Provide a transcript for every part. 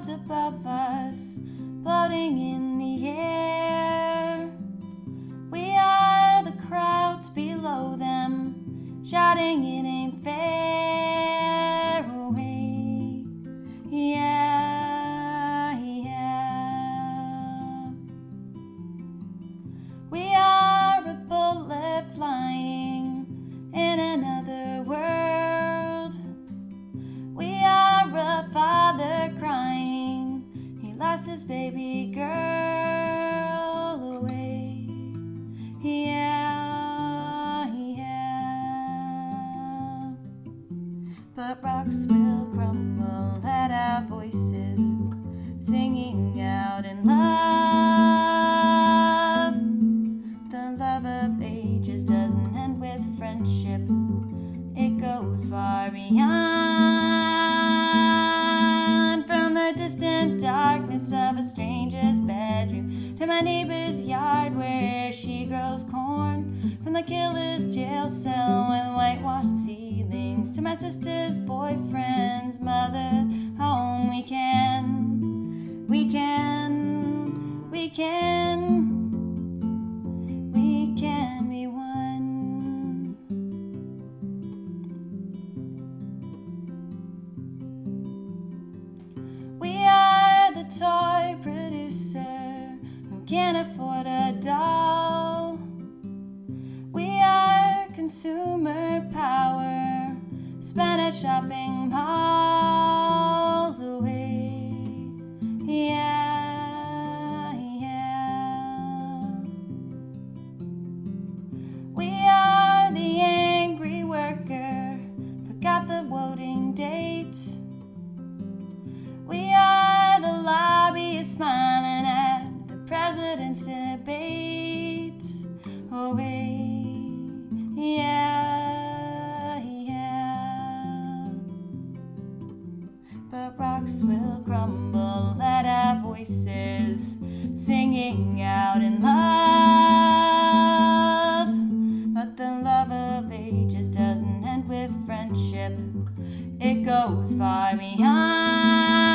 clouds above us, floating in the air. We are the crowds below them, shouting it ain't fair. His baby girl away. Yeah, yeah. But rocks will crumble at our voices, singing out in love. The love of ages doesn't end with friendship, it goes far beyond. My neighbor's yard where she grows corn. From the killer's jail cell with whitewashed ceilings to my sister's boyfriend's mother's home, we can, we can, we can. We can be one. We are the toy producer can't afford a doll. We are consumer power spent at shopping malls president's debate. Oh, hey, yeah, yeah. But rocks will crumble at our voices, singing out in love. But the love of ages doesn't end with friendship, it goes far beyond.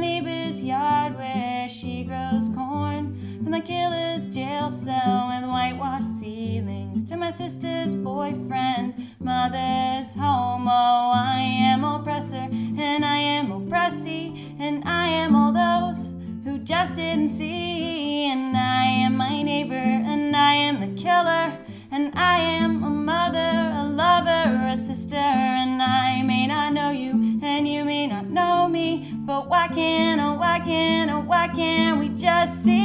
Neighbor's yard where she grows corn. From the killer's jail cell with whitewashed ceilings to my sister's boyfriend's mother's home. Oh, I am oppressor and I am oppressee and I am all those who just didn't see. And I am my neighbor and I am the killer and I am why can't we just see?